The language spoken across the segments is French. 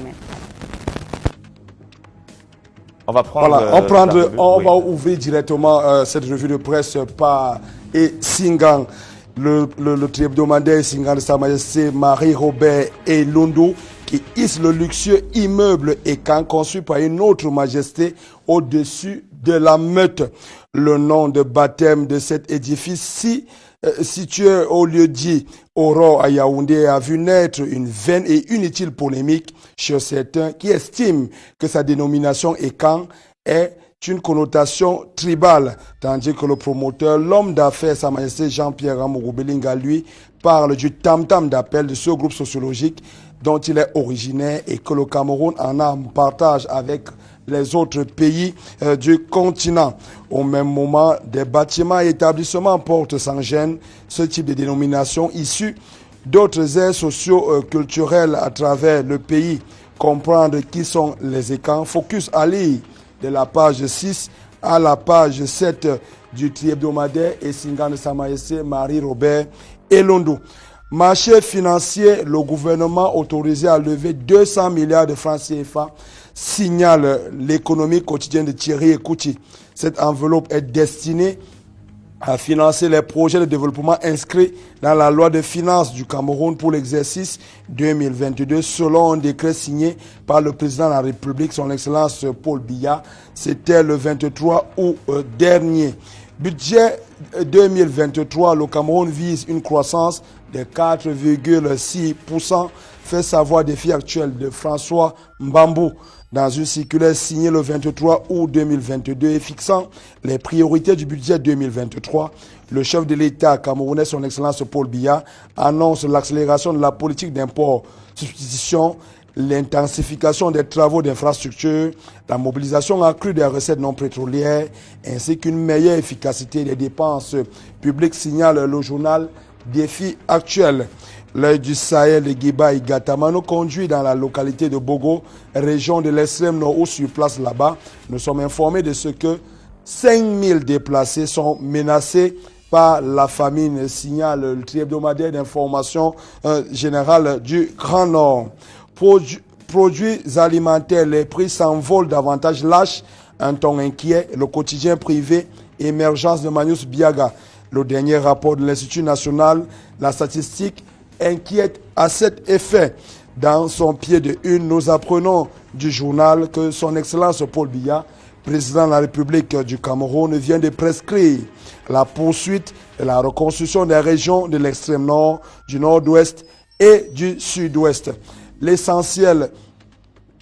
semaine. On va prendre. Voilà, on, euh, prendre, la revue, on oui. va ouvrir directement euh, cette revue de presse par et Singang, le, le, le hebdomadaire Singang de Sa Majesté Marie-Robert et Londo, qui hisse le luxueux immeuble et quand conçu par une autre majesté au-dessus de la meute. Le nom de baptême de cet édifice si situé au lieu dit Aurore à Yaoundé a vu naître une vaine et inutile polémique chez certains qui estiment que sa dénomination Ekan est une connotation tribale, tandis que le promoteur, l'homme d'affaires Sa Majesté Jean-Pierre Amouroubelinga, lui, parle du tam-tam d'appel de ce groupe sociologique dont il est originaire et que le Cameroun en a partage avec les autres pays euh, du continent. Au même moment, des bâtiments et établissements portent sans gêne ce type de dénomination issue d'autres aires socio-culturelles à travers le pays. Comprendre qui sont les écans. Focus Ali de la page 6 à la page 7 du tri-hebdomadaire et Singan de Sa Marie-Robert Elondo. Marché financier, le gouvernement autorisé à lever 200 milliards de francs CFA signale l'économie quotidienne de Thierry Ekouti. Cette enveloppe est destinée à financer les projets de développement inscrits dans la loi de finances du Cameroun pour l'exercice 2022 selon un décret signé par le président de la République, son Excellence Paul Biya. C'était le 23 août euh, dernier. Budget 2023, le Cameroun vise une croissance de 4,6%, fait savoir défi actuel de François Mbambou dans une circulaire signée le 23 août 2022 et fixant les priorités du budget 2023. Le chef de l'État camerounais, son Excellence Paul Biya, annonce l'accélération de la politique d'import, substitution, l'intensification des travaux d'infrastructure, la mobilisation accrue des recettes non pétrolières, ainsi qu'une meilleure efficacité des dépenses publiques, signale le journal Défi actuel. L'œil du Sahel et Gatama nous conduit dans la localité de Bogo, région de l'extrême nord où sur place là-bas. Nous sommes informés de ce que 5000 déplacés sont menacés par la famine, signale le tri-hebdomadaire d'information euh, générale du Grand Nord. Produ- produits alimentaires, les prix s'envolent davantage lâches, un ton inquiet, le quotidien privé, émergence de Manius Biaga. Le dernier rapport de l'Institut national, la statistique, inquiète à cet effet. Dans son pied de une, nous apprenons du journal que son Excellence Paul Biya, président de la République du Cameroun, vient de prescrire la poursuite de la reconstruction des régions de l'extrême nord, du nord-ouest et du sud-ouest. L'essentiel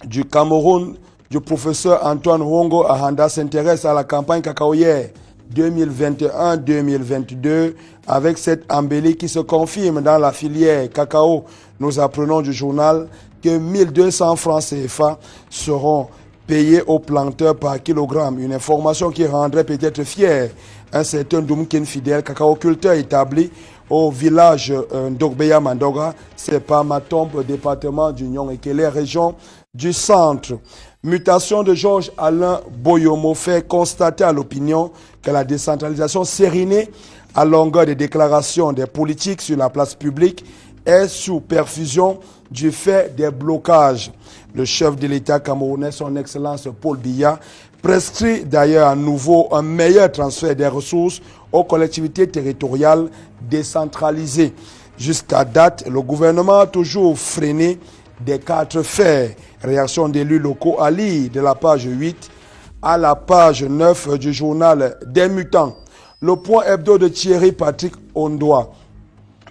du Cameroun, du professeur Antoine Wongo Ahanda s'intéresse à la campagne cacaoyère 2021-2022 avec cette embellie qui se confirme dans la filière cacao. Nous apprenons du journal que 1200 francs CFA seront payés aux planteurs par kilogramme. Une information qui rendrait peut-être fier un certain Doumkin fidèle, cacaoculteur établi au village euh, d'Ogbeya Mandoga, c'est pas Matombe, département d'Union et Kélé, région du centre. Mutation de Georges Alain Boyomo fait constater à l'opinion que la décentralisation sérinée à longueur des déclarations des politiques sur la place publique est sous perfusion du fait des blocages. Le chef de l'État camerounais, son Excellence Paul Biya, prescrit d'ailleurs à nouveau un meilleur transfert des ressources aux collectivités territoriales décentralisées. Jusqu'à date, le gouvernement a toujours freiné des quatre fers. Réaction d'élus locaux à lire de la page 8 à la page 9 du journal des mutants. Le point hebdo de Thierry Patrick Ondoa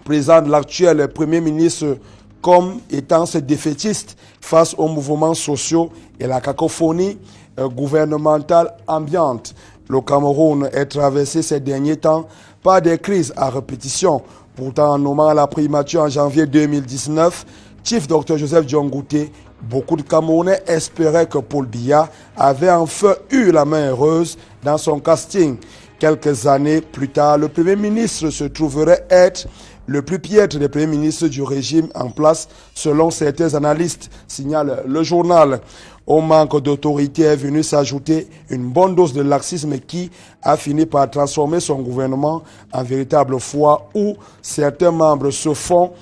présente l'actuel Premier ministre comme étant ce défaitiste face aux mouvements sociaux et la cacophonie euh, gouvernementale ambiante. Le Cameroun est traversé ces derniers temps par des crises à répétition. Pourtant, en nommant la primature en janvier 2019, Chief Dr Joseph Diongouté, beaucoup de Camerounais espéraient que Paul Biya avait enfin eu la main heureuse dans son casting. Quelques années plus tard, le Premier ministre se trouverait être le plus piètre des premiers ministres du régime en place, selon certains analystes, signale le journal. Au manque d'autorité est venu s'ajouter une bonne dose de laxisme qui a fini par transformer son gouvernement en véritable foie où certains membres se font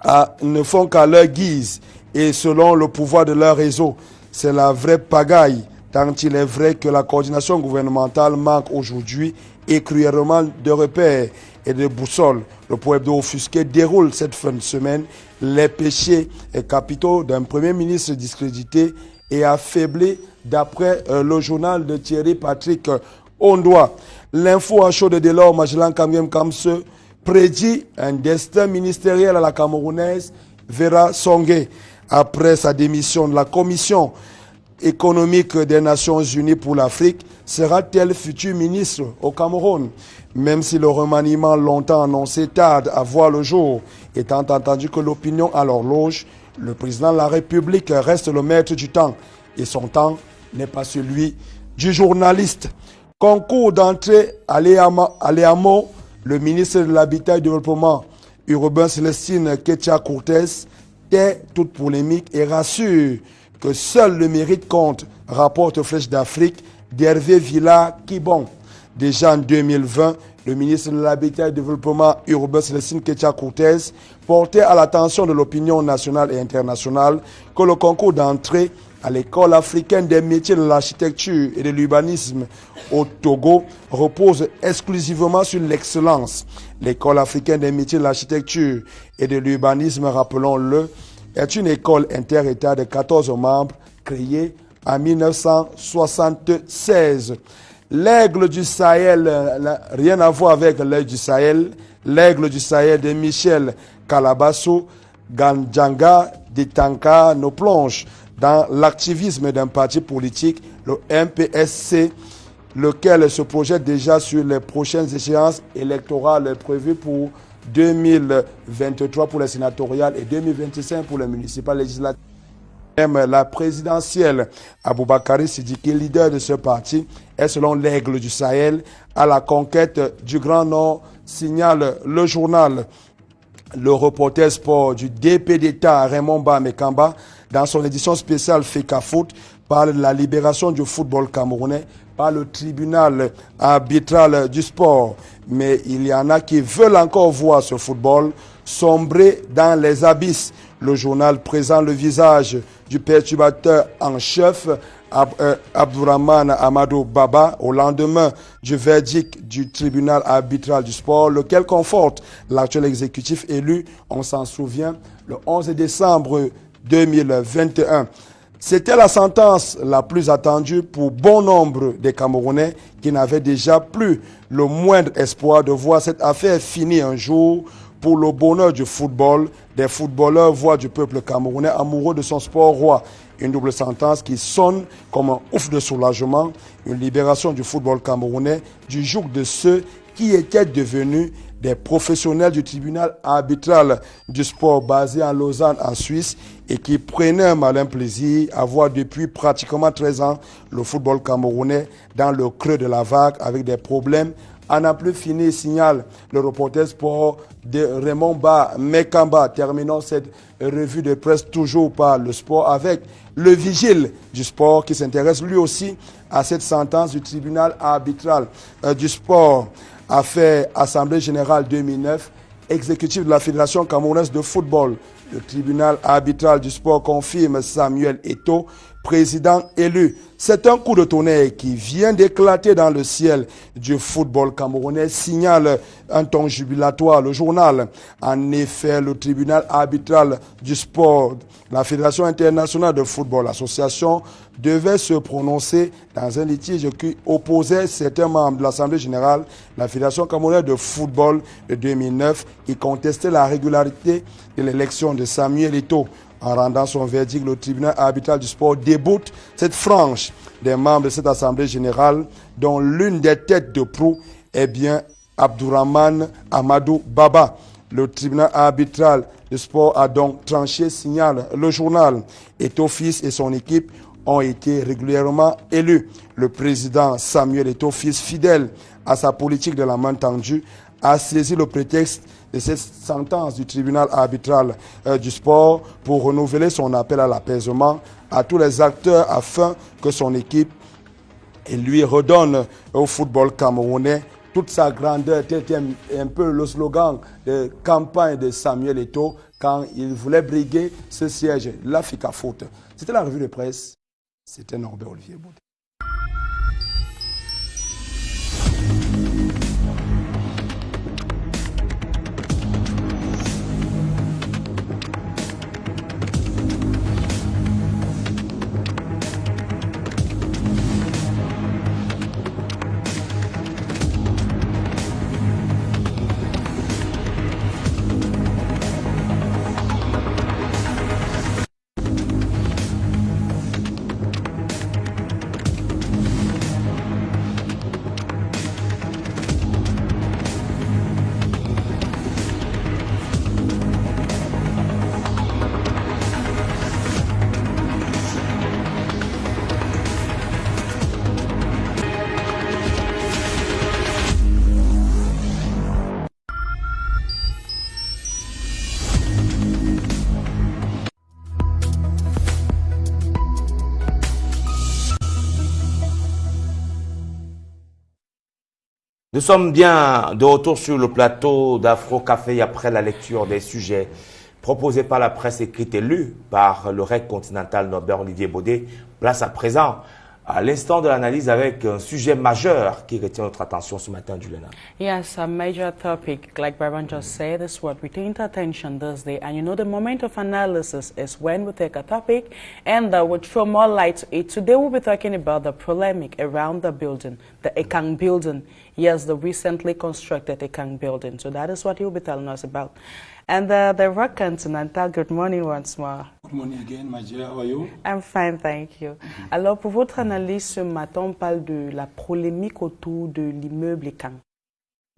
à- ne font qu'à leur guise et selon le pouvoir de leur réseau. C'est la vraie pagaille, tant il est vrai que la coordination gouvernementale manque aujourd'hui et cruellement de repères et de boussoles. Le de offusqué déroule cette fin de semaine les péchés et capitaux d'un premier ministre discrédité et affaibli d'après euh, le journal de Thierry Patrick Ondoa. L'info à chaud de Delors Magellan Kamgem Kamse prédit un destin ministériel à la Camerounaise Vera Songé après sa démission de la Commission économique des Nations Unies pour l'Afrique, sera-t-elle futur ministre au Cameroun? Même si le remaniement longtemps annoncé tarde à voir le jour, étant entendu que l'opinion à l'horloge, le président de la République reste le maître du temps et son temps n'est pas celui du journaliste. Concours d'entrée à Léamo, le ministre de l'Habitat et du Développement urbain Célestine Ketia Cortez toute polémique et rassure que seul le mérite compte, rapporte Flèche d'Afrique d'Hervé Villa Kibon. Déjà en 2020, le ministre de l'Habitat et du Développement urbain Célestine Ketia Cortez portait à l'attention de l'opinion nationale et internationale que le concours d'entrée à l'école africaine des métiers de l'architecture et de l'urbanisme au Togo repose exclusivement sur l'excellence. L'école africaine des métiers de l'architecture et de l'urbanisme, rappelons-le, est une école inter-État de 14 membres créée en 1976. L'aigle du Sahel, rien à voir avec l'aigle du Sahel, l'aigle du Sahel de Michel Calabasso, Ganjanga, Ditanka nous plonge dans l'activisme d'un parti politique, le MPSC, lequel se projette déjà sur les prochaines échéances électorales prévues pour 2023 pour les sénatoriales et 2025 pour les municipales législatives. Même la présidentielle, Aboubakari Sidiki, leader de ce parti, est selon l'aigle du Sahel à la conquête du Grand Nord, signale le journal. Le reporter sport du DP d'État Raymond Bamekamba, dans son édition spéciale FECA Foot, parle de la libération du football camerounais par le tribunal arbitral du sport. Mais il y en a qui veulent encore voir ce football sombrer dans les abysses. Le journal présente le visage du perturbateur en chef euh, Abdourahman Amadou Baba au lendemain du verdict du tribunal arbitral du sport, lequel conforte l'actuel exécutif élu, on s'en souvient, le 11 décembre 2021. C'était la sentence la plus attendue pour bon nombre des Camerounais qui n'avaient déjà plus le moindre espoir de voir cette affaire finie un jour pour le bonheur du football, des footballeurs, voire du peuple camerounais amoureux de son sport roi. Une double sentence qui sonne comme un ouf de soulagement, une libération du football camerounais du joug de ceux qui étaient devenus des professionnels du tribunal arbitral du sport basé en Lausanne, en Suisse, et qui prenaient un malin plaisir à voir depuis pratiquement 13 ans le football camerounais dans le creux de la vague avec des problèmes à n'en plus fini, signale le reporter sport de Raymond Ba Mekamba. Terminons cette revue de presse toujours par le sport avec le vigile du sport qui s'intéresse lui aussi à cette sentence du tribunal arbitral euh, du sport a fait Assemblée générale 2009, exécutif de la Fédération camerounaise de football. Le tribunal arbitral du sport confirme Samuel Eto, président élu. C'est un coup de tonnerre qui vient d'éclater dans le ciel du football camerounais, signale un ton jubilatoire le journal. En effet, le tribunal arbitral du sport, la Fédération internationale de football, l'association, devait se prononcer dans un litige qui opposait certains membres de l'Assemblée générale, la Fédération camerounaise de football de 2009, qui contestait la régularité de l'élection de Samuel Eto'o. En rendant son verdict, le tribunal arbitral du sport déboute cette frange des membres de cette Assemblée générale, dont l'une des têtes de proue est bien Abdourahman Amadou Baba. Le tribunal arbitral du sport a donc tranché, signale le journal. Eto'o-Fils et son équipe ont été régulièrement élus. Le président Samuel Eto'o-Fils, fidèle à sa politique de la main tendue, a saisi le prétexte de cette sentence du tribunal arbitral euh, du sport pour renouveler son appel à l'apaisement à tous les acteurs afin que son équipe lui redonne au football camerounais toute sa grandeur. C'était un, peu le slogan de campagne de Samuel Eto'o, quand il voulait briguer ce siège. L'Africa faute. C'était la revue de presse. C'était Norbert Olivier Boudet. Nous sommes bien de retour sur le plateau d'Afro Café après la lecture des sujets proposés par la presse écrite et lus par le REC continental Norbert Olivier Baudet. Place à présent à l'instant de l'analyse avec un sujet majeur qui retient notre attention ce matin, Juliana. Yes, a major topic, like Baron just said, is what retained attention this day. And you know, the moment of analysis is when we take a topic and uh, we throw more light to it. Today we'll be talking about the polemic around the building, the Ekang building. Yes, the recently constructed Ekang building. So that is what he'll be telling us about. And uh, the Rock Continental, good morning once more. Good morning again, my dear. How are you? I'm fine, thank you. Alors, pour votre analyse ce matin, on parle de la polémique autour de l'immeuble Ekang.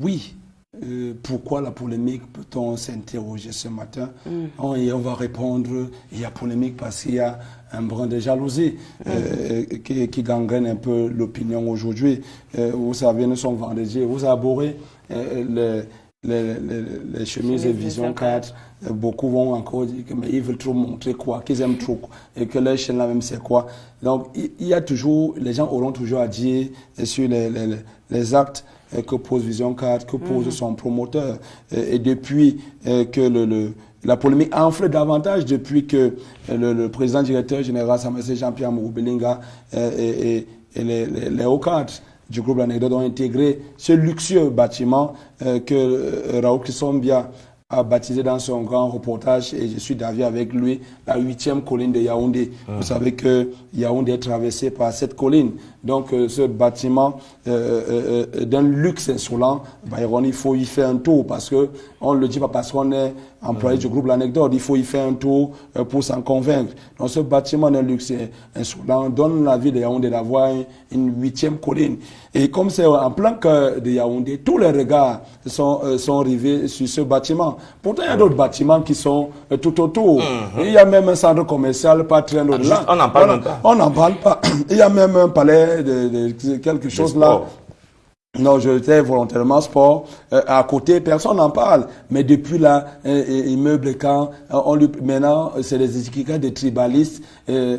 Oui. Euh, pourquoi la polémique Peut-on s'interroger ce matin? On, Et on va répondre, il y a polémique parce qu'il y a un brin de jalousie euh, qui, qui gangrène un peu l'opinion aujourd'hui. Euh, vous savez, nous sommes vendredi, vous abhorrez euh, les, les, les, chemises et Vision 4. Euh, Beaucoup vont encore dire que mais ils veulent trop montrer quoi, qu'ils aiment trop et que leur chaîne là même c'est quoi? Donc il y a toujours, les gens auront toujours à dire sur les, les, les actes euh, que pose Vision 4, que pose son promoteur. Et, et depuis euh, que le, le, la polémique enfle davantage, depuis que euh, le, le président directeur général Samassé Jean-Pierre Mouroubelinga et, et, et les, les, les hauts cadres du groupe L'Anecdote ont intégré ce luxueux bâtiment euh, que euh, Raoul Kissombia a baptisé dans son grand reportage et je suis d'avis avec lui la huitième colline de Yaoundé. Vous savez que Yaoundé est traversé par cette colline. Donc euh, ce bâtiment euh, euh, euh, d'un luxe insolent, il faut y faire un tour parce que on le dit pas parce qu'on est employé du groupe L'Anecdote, il faut y faire un tour euh, pour s'en convaincre. Donc ce bâtiment d'un luxe insolent donne la vie de Yaoundé d'avoir une, huitième colline. Et comme c'est en plein cœur de Yaoundé, tous les regards sont, euh, sont rivés sur ce bâtiment. Pourtant, il y a d'autres bâtiments qui sont euh, tout autour. Il y a même un centre commercial pas très loin de là. juste, on n'en parle On- pas. On n'en parle pas. Il y a même un palais de, de- quelque chose là. Non, je étais volontairement sport. Euh, à côté, personne n'en parle. Mais depuis là, euh, euh, immeuble quand euh, on lui, maintenant, c'est des étiquettes de tribalistes. Euh,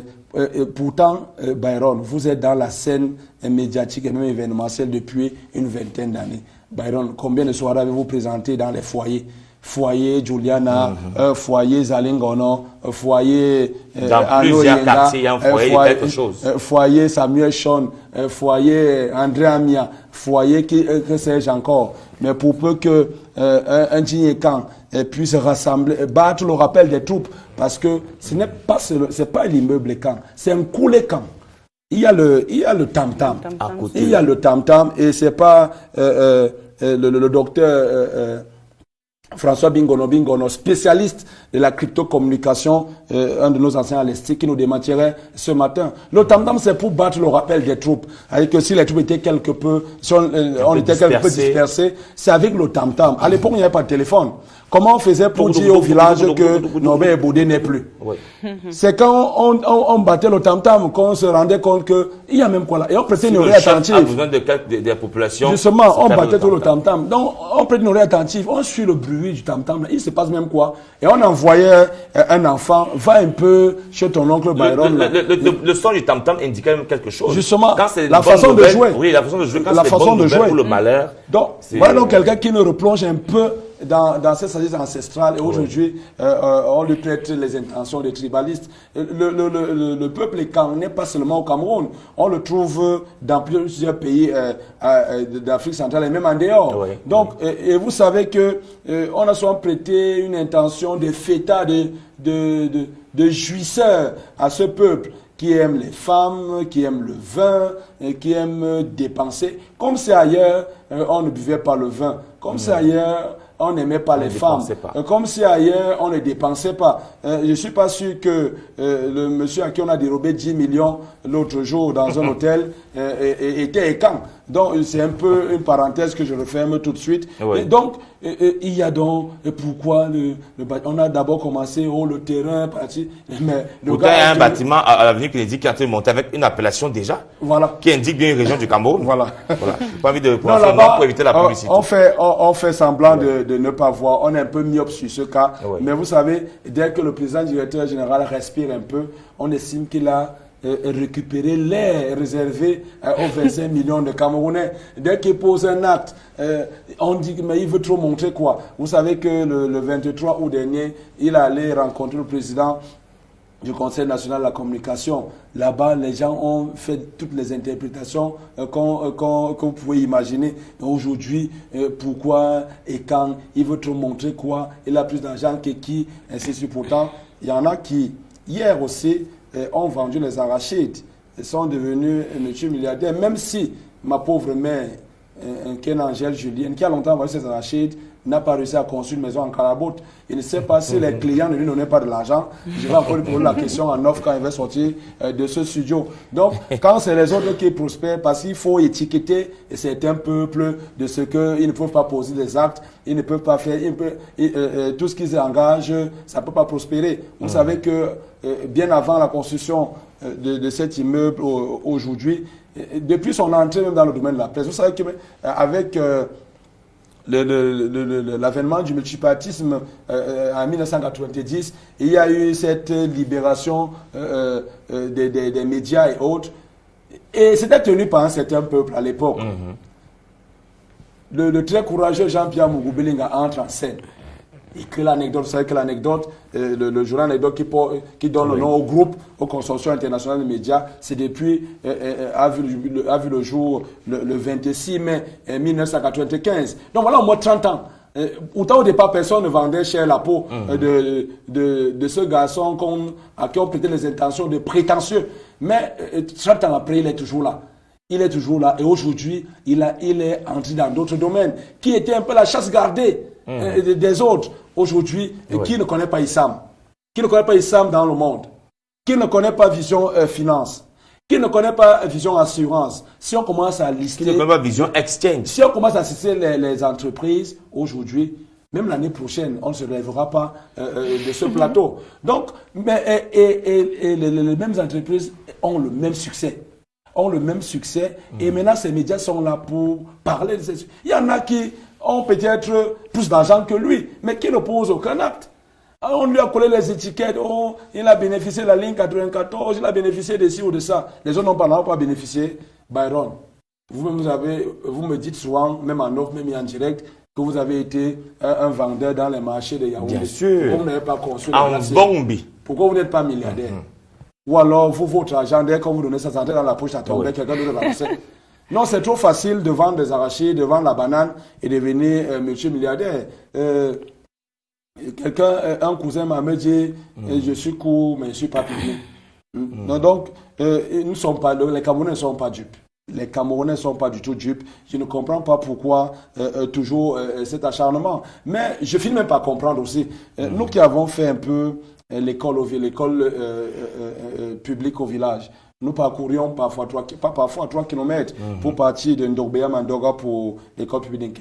pourtant, Byron, vous êtes dans la scène médiatique et même événementielle depuis une vingtaine d'années. Byron, combien de soirées avez-vous présenté dans les foyers? Foyer Juliana, euh, foyer Zalingono, euh, foyer euh, Dans plusieurs Yenga, quartiers, il y a un foyer quelque chose. euh, foyer Samuel Sean, foyer André Amia, foyer qui, que sais-je encore. Mais pour peu que euh, un, un puisse rassembler, battre le rappel des troupes, parce que ce n'est pas ce- c'est pas l'immeuble camp, c'est un coulé camp. Il y a le il y a le tam tam. À côté. Il y a le tam tam et c'est pas euh, le, le- le docteur François Bingono Bingono, spécialiste de la crypto-communication, euh, un de nos anciens à qui nous démentirait ce matin. Le tam-tam, c'est pour battre le rappel des troupes. C'est-à-dire que si les troupes étaient quelque peu, si on, euh, on peu était quelque peu dispersés. dispersés, c'est avec le tam-tam. À l'époque, il n'y avait pas de téléphone. Comment on faisait pour dire au village que. Norbert Boudé n'est plus Oui. c'est quand on, on, on battait le tam-tam qu'on se rendait compte que il y a même quoi là. Et on prêtait Si une le oreille attentive. a besoin de, quelques- de, de la population. Justement, on battait tout le tam-tam. Donc, on prête une oreille attentive, on suit le bruit du tam-tam. Il se passe même quoi Et on envoyait euh, un enfant, va un peu chez ton oncle Le, Byron. le, là. le, le, le- le son du tam-tam indiquait même quelque chose. Justement, Quand la façon de jouer. Oui, la façon de jouer. Quand La façon de jouer. Pour le malheur. Donc, voilà donc quelqu'un qui nous replonge un peu dans, dans cette sagesse ancestrale et aujourd'hui, euh, euh, on lui prête les intentions des tribalistes. Le, le, le, le peuple n'est pas seulement au Cameroun, on le trouve dans plusieurs pays euh, d'Afrique centrale et même en dehors. Donc, Et, vous savez que on a souvent prêté une intention de fêta, de, de, de, de jouisseur à ce peuple qui aime les femmes, qui aime le vin, et qui aime dépenser. Comme c'est ailleurs, on ne buvait pas le vin. Comme c'est ailleurs, on n'aimait pas les femmes. Euh, comme si ailleurs, on ne dépensait pas. Euh, je ne suis pas sûr que euh, le monsieur à qui on a dérobé 10 millions l'autre jour dans un hôtel était écant. Donc, c'est un peu une parenthèse que je referme tout de suite. donc, il y a donc, pourquoi le, on a d'abord commencé, oh, le terrain, parti, mais le Pourtant, il y a un bâtiment à, l'avenue Kennedy qui a été monté avec une appellation déjà, voilà. qui indique bien une région du Cameroun. Voilà. voilà. Pas envie de prendre non, pour éviter la publicité. On fait, on, fait semblant de, de, ne pas voir. On est un peu myope sur ce cas. Mais vous savez, dès que le président directeur général respire un peu, on estime qu'il a euh, récupérer l'air réservé euh, aux 25 millions de Camerounais. Dès qu'il pose un acte, euh, on dit mais il veut trop montrer quoi? Vous savez que le, 23 août dernier, il allait rencontrer le président du Conseil national de la communication. Là-bas, les gens ont fait toutes les interprétations qu'on pouvez imaginer. Aujourd'hui, pourquoi et quand il veut trop montrer quoi? Il a plus d'argent que qui? Ainsi de suite. Pourtant, il y en a qui, hier aussi, ont vendu les arachides et sont devenus multimilliardaires, même si ma pauvre mère, Ken Angèle Julien, qui a longtemps vendu ses arachides, n'a pas réussi à construire une maison en carabote. Il ne sait pas si les clients ne lui donnaient pas de l'argent. Je vais encore lui poser la question en offre quand il va sortir euh, de ce studio. Donc, quand c'est les autres qui prospèrent, parce qu'il faut étiqueter certains peuples de ce qu'ils ne peuvent pas poser des actes, ils ne peuvent pas faire, euh, euh, tout ce qu'ils engagent, ça ne peut pas prospérer. Vous savez que bien avant la construction de, cet immeuble aujourd'hui, depuis son entrée même dans le domaine de la presse, vous savez qu'avec l'avènement du multipartisme euh, en 1990, il y a eu cette libération euh, euh, des, médias et autres. Et c'était tenu par un certain peuple à l'époque. Mm-hmm. le, très courageux Jean-Pierre Mugubelinga entre en scène il crée l'anecdote. Vous savez que l'anecdote, euh, le, journal anecdote qui, qui donne le nom au groupe, au consortium international des médias, c'est depuis, euh, euh, a, vu le, a, vu le, jour le, 26 mai 1995. Donc voilà, au moins 30 ans. autant au départ, personne ne vendait cher la peau mhm. de, de, de, ce garçon à qui on prêtait les intentions de prétentieux. Mais 30 ans après, il est toujours là. Il est toujours là. Et aujourd'hui, il, a, il est entré dans d'autres domaines, qui étaient un peu la chasse gardée mhm. des autres aujourd'hui qui ne connaît pas Issam, qui ne connaît pas Issam dans le monde, qui ne connaît pas Vision euh, Finance, qui ne connaît pas Vision Assurance, si on commence à lister... Qui ne connaît pas Vision Exchange? Si on commence à citer les, entreprises aujourd'hui, même l'année prochaine, on ne se lèvera pas euh, euh, de ce plateau. Donc, mais, et, les, mêmes entreprises ont le même succès. Ont le même succès. Et mm. maintenant ces médias sont là pour parler de ces Il y en a qui ont peut-être plus d'argent que lui, mais qui ne pose aucun acte. On lui a collé les étiquettes, oh, il a bénéficié de la ligne 94, il a bénéficié de ci ou de ça. Les autres n'ont pas, pas bénéficié. Byron, vous, vous, avez, vous me dites souvent, même en offre, même en direct, que vous avez été un, vendeur dans les marchés de Yaoundé. Bien sûr. Pourquoi vous n'avez pas construit En Bombi. Pourquoi vous n'êtes pas milliardaire? Mm-hmm. Ou alors, vous, votre argent, dès que vous donnez ça, ça dans la poche, ça tombe, quelqu'un d'autre va non, c'est trop facile de vendre des arachides, de vendre la banane et devenir euh, multimilliardaire. Euh, Quelqu'un, euh, un cousin m'a dit, mm. euh, je suis court, mais je ne suis pas public. Mm. donc, nous sommes pas, les Camerounais ne sont pas dupes. Les Camerounais ne sont pas du tout dupes. Je ne comprends pas pourquoi toujours cet acharnement. Mais je finis même par comprendre aussi. Mm. Nous qui avons fait un peu l'école l'école publique au village, nous parcourions parfois 3, pas parfois 3 km mhm. pour partir de Ndogbeya Mandoga pour l'école publique.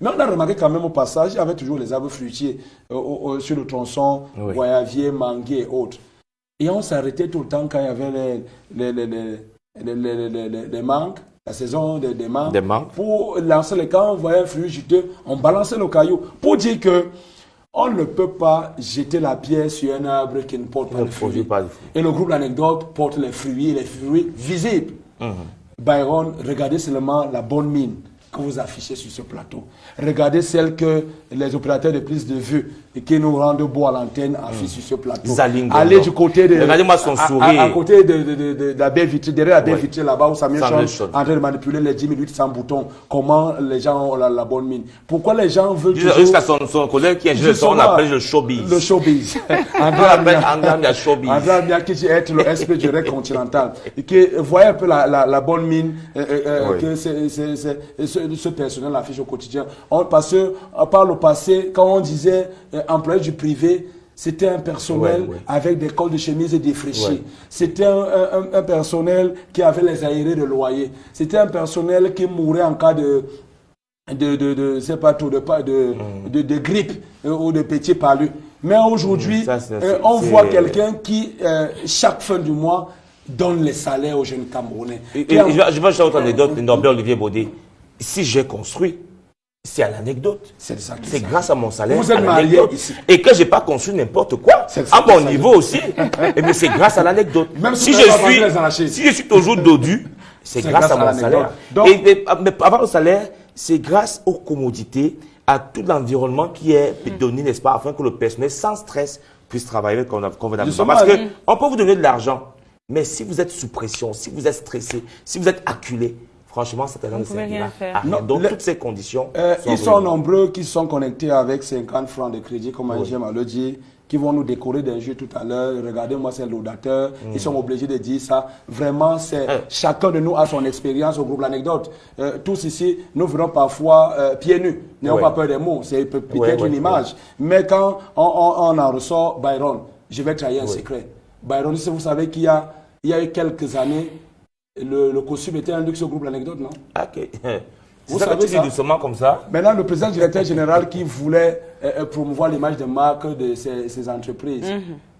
Mais on a remarqué quand même au passage, il y avait toujours les arbres fruitiers euh, sur le tronçon, oui. Guayavier, Manguier et autres. Et on s'arrêtait tout le temps quand il y avait les, les, les, les, mangues, la saison des, des, mangues, Pour lancer les camps, on voyait un fruit juteux, on balançait le caillou pour dire que on ne peut pas jeter la pierre sur un arbre qui ne porte pas de fruits. Et le groupe d'anecdotes porte les fruits, les fruits visibles. Mhm. Byron, regardez seulement la bonne mine que vous affichez sur ce plateau. Regardez celles que les opérateurs de prise de vue et qui nous rendent beau à l'antenne affichent sur ce plateau. Zalingo, Allez du côté de... Regardez-moi son à- à- sourire. À, côté de, de, de, de, de la baie vitrée, derrière la baie Ouais. vitrée là-bas où Samuel Chon en train de manipuler les 10 minutes sans bouton. Comment les gens ont la, la bonne mine? Pourquoi les gens veulent toujours... Jusqu'à son, son collègue qui est ingénieur, on l'appelle le showbiz. Le showbiz. André Amia showbiz. André Amia qui dit être le SP du règne continental. Et qui voyez un peu la, la, la bonne mine euh, euh, euh, Oui. que c'est- ce, ce personnel affiche au quotidien. On, parce que par le passé, quand on disait euh, employé du privé, c'était un personnel Ouais, ouais. avec des cols de chemise et défraîchis. Ouais. C'était un, un- un- un personnel qui avait les aérés de loyer. C'était un personnel qui mourait en cas de, de, de, de c'est pas tout, de, pas- de, de, de grippe euh, ou de petit palu. Mais aujourd'hui, Mm, euh, on voit quelqu'un qui, euh, chaque fin du mois, donne les salaires aux jeunes Camerounais. Et, et en- je vais ajouter une autre anecdote, Norbert Olivier Baudet. Si j'ai construit, c'est à l'anecdote. C'est grâce à mon salaire. Vous êtes marié ici. Et que j'ai pas construit n'importe quoi. À mon niveau aussi. Mais c'est grâce à l'anecdote. Même si Si je suis, si je toujours dodu, c'est grâce, grâce à à mon salaire. Donc- Et, mais, mais avant le salaire, c'est grâce aux commodités, à tout l'environnement qui est donné, n'est-ce pas, afin que le personnel sans stress puisse travailler convenablement. Parce que mm. on peut vous donner de l'argent, mais si vous êtes sous pression, si vous êtes stressé, si vous êtes acculé, franchement, cet argent ne faire. à rien. Non, Donc, le- toutes ces conditions Euh, sont ils sont réunies. nombreux qui sont connectés avec 50 francs de crédit, comme j'aime à le dire, qui vont nous décorer d'un jeu tout à l'heure. Regardez-moi, c'est l'audateur. Ils sont obligés de dire ça. Vraiment, c'est Euh. chacun de nous a son expérience au groupe L'Anecdote. Euh, tous ici, nous venons parfois euh, pieds nus. N'ayons pas peur des mots. C'est peut- peut-être une image. Mais quand on, on- on en ressort, Byron, je vais trahir un secret. Byron, si vous savez qu'il y a, il y a eu quelques années, le, le costume était un luxe au groupe L'Anecdote, non? Ah, Ok. Vous ça que savez tu ça? dis doucement comme ça? Maintenant, le président directeur général qui voulait euh, euh, promouvoir l'image de marque de ces, ces entreprises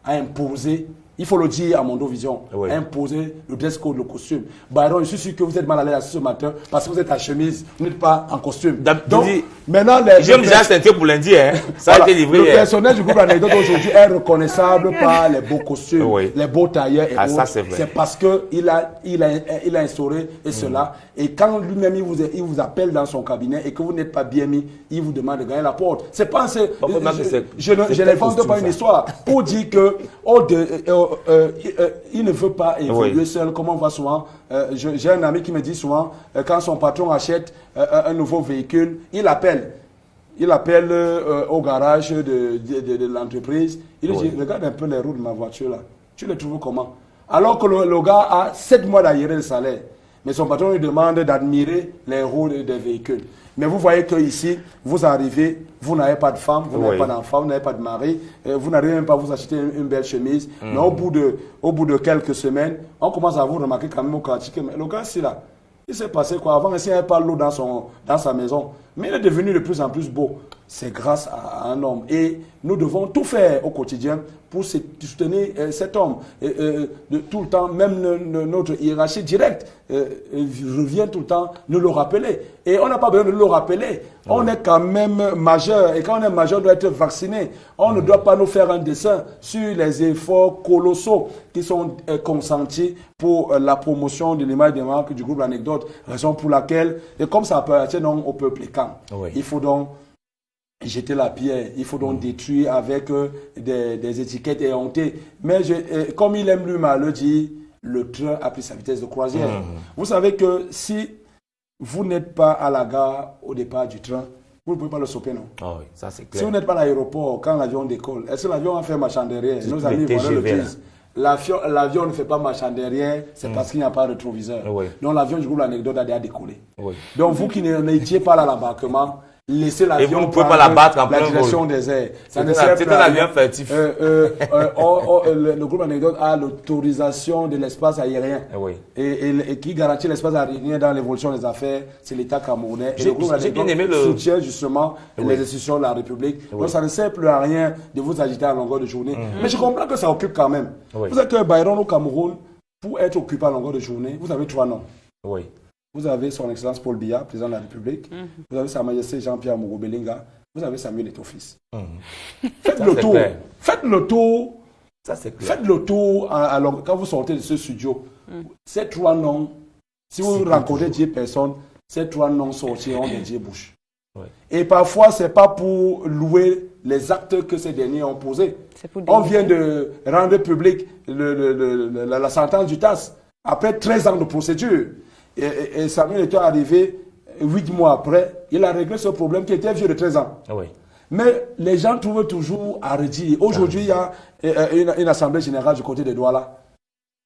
a imposé, il faut le dire à Mondovision, Oui. a imposé le dress code, le costume. Byron, je suis sûr que vous êtes mal à l'aise ce matin parce que vous êtes en chemise, vous n'êtes pas en costume. Donc, dis- maintenant, les, J'aime déjà ceinture pour lundi, hein. Ça voilà, a été livré le hier. personnel du groupe Anecdote aujourd'hui est reconnaissable par les beaux costumes, Oui. les beaux tailleurs et Ah, autres. c'est vrai. C'est parce qu'il a, il a, il a instauré et cela. Et quand lui-même il vous, il vous appelle dans son cabinet et que vous n'êtes pas bien mis, il vous demande de gagner la porte. C'est pas je, je ne- je n'invente costume, pas une ça histoire pour dire que oh, de, euh, euh, euh, euh, il ne veut pas évoluer Oui. seul, comme on voit souvent. Euh, J'ai un ami qui me dit souvent, quand son patron achète un nouveau véhicule, il appelle. Il appelle au garage de, de, de- de l'entreprise. Il lui Oui. dit, regarde un peu les roues de ma voiture là. Tu les trouves comment? Alors que le, le gars a 7 mois d'arriéré de salaire. Mais son patron lui demande d'admirer les roues de- des véhicules. Mais vous voyez que ici, vous arrivez, vous n'avez pas de femme, vous n'avez Oui. pas d'enfant, vous n'avez pas de mari, vous n'arrivez même pas à vous acheter une, une belle chemise. Mm. Mais au bout, de, au bout de quelques semaines, on commence à vous remarquer quand même au quartier que mais le gars, c'est là. Il s'est passé quoi? Avant, il n'y avait pas l'eau dans, son, dans sa maison. Mais il est devenu de plus en plus beau. C'est grâce à un homme. Et nous devons tout faire au quotidien pour soutenir euh, cet homme. Et, euh, de, tout le temps, même no- no- notre hiérarchie directe euh, revient tout le temps nous le rappeler. Et on n'a pas besoin de le rappeler. On est quand même majeur. Et quand on est majeur, on doit être vacciné. On ne doit pas nous faire un dessin sur les efforts colossaux qui sont euh, consentis pour la promotion de l'image des marques du groupe L'Anecdote. Raison pour laquelle, et comme ça appartient au peuple Oui. il faut donc jeter la pierre, il faut donc détruire avec euh, des, des étiquettes éhontées. Mais je- euh, comme il aime lui-même le dit, le train a pris sa vitesse de croisière. Vous savez que si vous n'êtes pas à la gare au départ du train, vous ne pouvez pas le sauter, non? Ah oui, ça c'est si vous n'êtes pas à l'aéroport, quand l'avion décolle, est-ce que l'avion a fait marchand derrière? Nos amis le disent. L'avion ne fait pas marchand derrière, c'est parce qu'il n'y a pas de rétroviseur. Oui. Donc l'avion du groupe l'anecdote a déjà décollé. Oui. Donc vous qui n'étiez pas là à l'embarquement, laissez l'avion vous ne pouvez pas la battre en la plein direction vol. des airs. Ça C'est ne un- sert c'est plus un à avion furtif. Euh, euh, euh, oh, oh, le, le groupe anecdote a l'autorisation de l'espace aérien. Oui. Et, et- et qui garantit l'espace aérien dans l'évolution des affaires, c'est l'État camerounais. Et le groupe Anecdote le- soutient justement Oui. les institutions de la République. Donc ça ne sert plus à rien de vous agiter à longueur de journée. Mais je comprends que ça occupe quand même. Vous êtes que Byron au Cameroun, pour être occupé à longueur de journée, vous avez trois noms. Oui. Vous avez son Excellence Paul Biya, président de la République. Mhm. Vous avez Sa Majesté Jean-Pierre Mogobelinga. Vous avez Samuel Eto'o-Fils. Faites Mhm. Ça, le tour. clair. Faites le tour. Ça c'est clair. Faites le tour à- à long- quand vous sortez de ce studio. Ces trois noms, si vous rencontrez 10 personnes, ces trois noms sortiront des dix bouches. Ouais. Et parfois, c'est pas pour louer les actes que ces derniers ont posés. On vient de rendre public le- le- le- le- la, la sentence du TAS après 13 ans de procédure. Et, et- et Samuel était arrivé 8 mois après. Il a réglé ce problème qui était vieux de 13 ans. Oui. Mais les gens trouvent toujours à redire. Aujourd'hui, il y a euh, une, une assemblée générale du côté de Douala.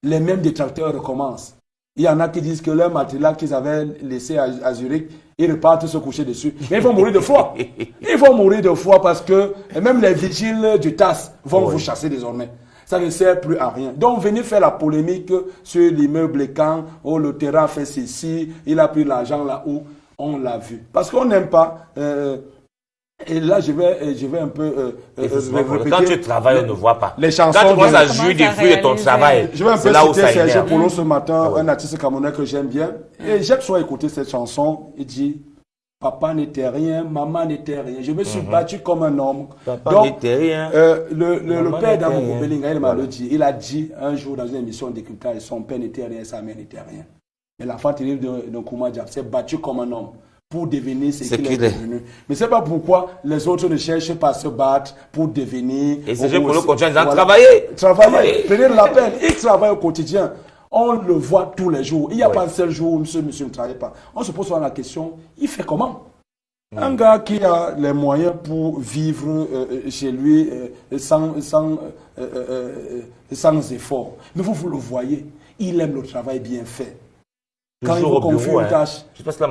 Les mêmes détracteurs recommencent. Il y en a qui disent que leur matelas qu'ils avaient laissé à, à Zurich, ils repartent se coucher dessus. Mais ils vont mourir de froid. Ils vont mourir de froid parce que même les vigiles du TAS vont Oui. vous chasser désormais. Ça ne sert plus à rien. Donc, venir faire la polémique sur l'immeuble quand, oh, le terrain fait ceci, il a pris l'argent là-haut, on l'a vu. Parce qu'on n'aime pas. euh, et là, je vais, je vais un peu euh, euh, répéter Quand tu travailles, on ne voit pas. les chansons Quand tu commences à jouir des fruits de ton travail, Je vais un c'est peu là où ça citer Serge. Polo ce matin, Ah ouais. un artiste camerounais que j'aime bien. Et j'ai soit écouté cette chanson. Il dit Papa n'était rien, maman n'était rien. Je me suis battu comme un homme. Mhm. Papa n'était rien. euh, le, le, le père rien. Belinga, il m'a Voilà. le dit. Il a dit un jour dans une émission d'écoutage son père n'était rien, sa mère n'était rien. Mais l'enfant terrible de, de Kouma Diab s'est battu comme un homme pour devenir ce qu'il est, devenu. Mais c'est pas pourquoi les autres ne cherchent pas à se battre pour devenir. Et Serge Ou- Polo continue en disant, Voilà. travaillez. Travailler, Travaillez. prenez la peine. Il travaille au quotidien. On le voit tous les jours. Il n'y a pas un seul jour où monsieur, monsieur ne travaille pas. On se pose souvent la question, il fait comment Mm. Un gars qui a les moyens pour vivre euh, euh, chez lui euh, sans, sans, euh, sans effort. Mais vous, vous le voyez, il aime le travail bien fait. Quand il vous confie bureau, une hein. tâche,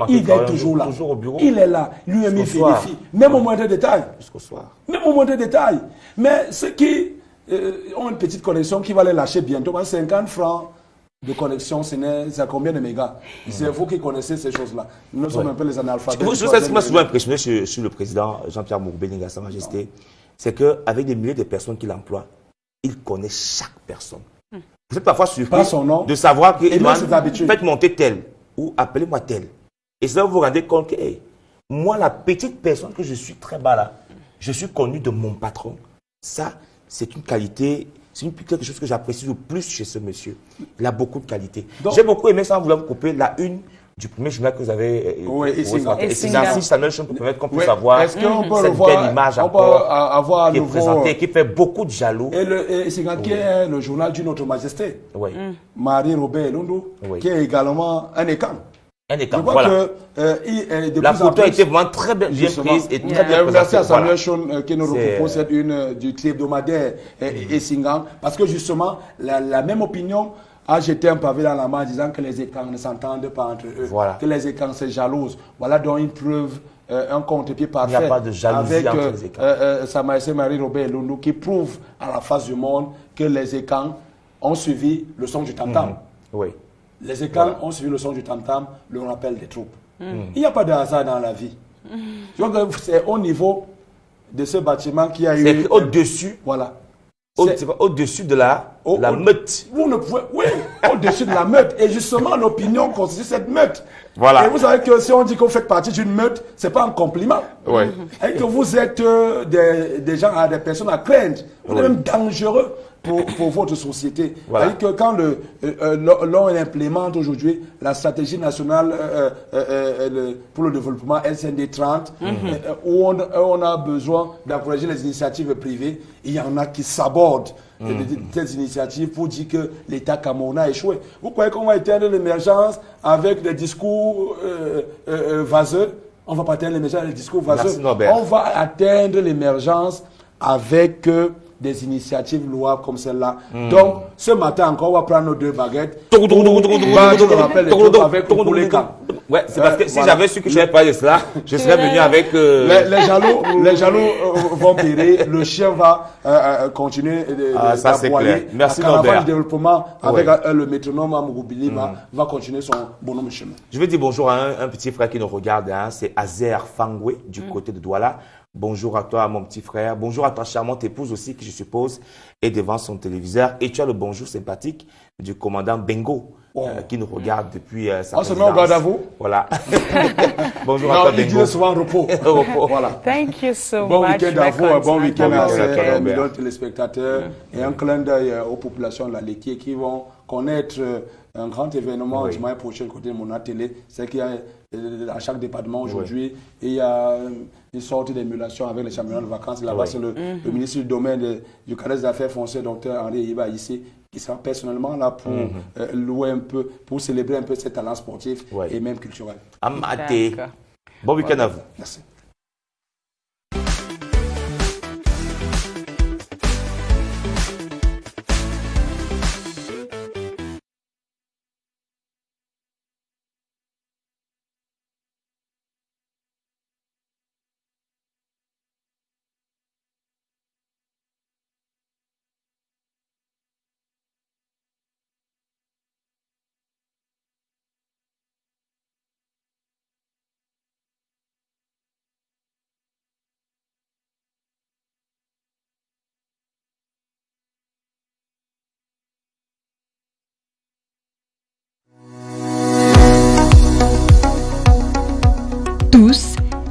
il est toujours là. toujours au bureau. Il est là. Lui-même, il vérifie. Même au moindre détail. Jusqu'au soir. Même au moindre détail. Mais ceux qui euh, ont une petite connexion qui va les lâcher bientôt, parce que 50 francs de connexion, c'est à combien de mégas C'est vous qui connaissez ces choses-là. Nous sommes un peu les analphabètes. Vous du savez ce qui m'a souvent impressionné sur, sur le président Jean-Pierre Mourbelinga, Sa Majesté, c'est qu'avec des milliers de personnes qu'il emploie, il connaît chaque personne. Vous êtes parfois surpris Pas son nom. de savoir qu'il Il m'a faites monter tel ou appelez-moi tel. Et ça vous vous rendez compte que hey, moi, la petite personne que je suis très bas là, je suis connu de mon patron. Ça, c'est une qualité, c'est une- quelque chose que j'apprécie le plus chez ce monsieur. Il a beaucoup de qualités. Donc- J'ai beaucoup aimé, sans vouloir vous couper, la une du premier journal que vous avez. euh, Oui, euh. Et c'est ainsi, Samuel Chon, pour permettre qu'on puisse avoir Est-ce qu'on peut cette belle image on peut a- avoir à qui est présentée, qui fait beaucoup de jaloux. Et, le, et c'est qui est le journal d'une autre majesté, Oui. Marie-Robert Londo, Oui. qui est également un écran. Un Je écart. crois Voilà. que euh, il est de La plus en photo a plus- été vraiment très bien, prise et très Yeah. bien Euh, Merci à présentée. Voilà. Samuel Chon euh, qui nous propose cette une euh, du hebdomadaire et, et Singan. Parce que justement, la, la même opinion a jeté un pavé dans la main en disant que les écrans ne s'entendent pas entre eux. Voilà. Que les écrans se jalousent. Voilà donc une preuve, euh, un contre-pied parfait. Il n'y a pas de jalousie avec, entre euh, les écrans. euh, euh, Sa Majesté Marie-Robert Londo qui prouve à la face du monde que les écrans ont suivi le son du tam-tam. Oui. Les écrans ont suivi le son du tam-tam, le rappel des troupes. Il n'y a pas de hasard dans la vie. Je vois que c'est au niveau de ce bâtiment qui a C'est eu. au-dessus, Voilà. au- au-dessus de la, au- la au- meute. Vous ne pouvez. Oui, au-dessus de la meute. Et justement, l'opinion constitue cette meute. Voilà. Et vous savez que si on dit que vous faites partie d'une meute, c'est pas un compliment. Oui. Et que vous êtes euh, des, des gens, des personnes à craindre. Vous êtes même dangereux pour, pour votre société. Voilà. C'est-à-dire que quand euh, euh, l'on implémente aujourd'hui la stratégie nationale euh, le- pour le développement SND 30, Mhm. euh, euh, où on, on a besoin d'encourager les initiatives privées, il y en a qui sabordent de- de telles initiatives pour dire que l'État camerounais a échoué. Vous croyez qu'on va éteindre l'émergence avec des discours vaseux? On va pas atteindre l'émergence avec des discours vaseux. Merci. On va atteindre l'émergence avec euh, des initiatives louables comme celle-là. Donc, ce matin encore, on va prendre nos deux baguettes. pour battre avec Kukuleka. Ouais, c'est parce que Euh, si voilà. j'avais su que je n'avais pas de cela, je serais venu avec. euh, Les, les jaloux, les jaloux euh, vont périr. Le chien va euh, euh, continuer Ah, ça, c'est clair. Merci, Norbert. développement avec Ouais. euh, le métronome Amougoubilima Mm. va continuer son bonhomme chemin. Je vais dire bonjour à un, un petit frère qui nous regarde, hein, c'est Azer Fangwe du côté de Douala. Bonjour à toi, mon petit frère. Bonjour à ta charmante épouse aussi, qui je suppose est devant son téléviseur. Et tu as le bonjour sympathique du commandant Bengo, Oh. euh, qui nous regarde depuis euh, sa On se met au garde à vous Voilà. bonjour à Non, toi, il Bengo. dit souvent repos. Repos. voilà. Thank you so Bon much. week-end à vous, un bon week-end Bon à week-end à toi, ces Robert. millions de téléspectateurs et un clin d'œil euh, aux populations de la laitier qui vont connaître un grand événement dimanche prochain côté de mon télé. C'est qu'il y a à chaque département aujourd'hui, il y a une sorte d'émulation avec les championnats de vacances. Là-bas, c'est le, mhm. ministre du domaine du cadre des affaires foncières, docteur Henri Iba, ici, qui sera personnellement là pour mhm. louer un peu, pour célébrer un peu ses talents sportifs et même culturels. Amaté. Bon week-end à vous. Merci.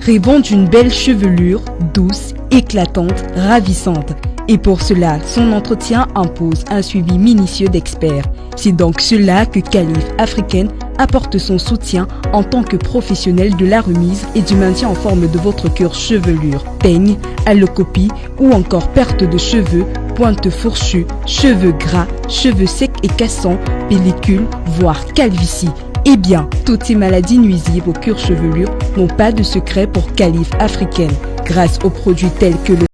Rêvant d'une belle chevelure douce, éclatante, ravissante. Et pour cela, son entretien impose un suivi minutieux d'experts. C'est donc cela que Calif Africaine apporte son soutien en tant que professionnel de la remise et du maintien en forme de votre cœur chevelure, peigne, allocopie ou encore perte de cheveux, pointe fourchue, cheveux gras, cheveux secs et cassants, pellicule, voire calvitie. Eh bien, toutes ces maladies nuisibles au cuir chevelure n'ont pas de secret pour calife africaine. Grâce aux produits tels que le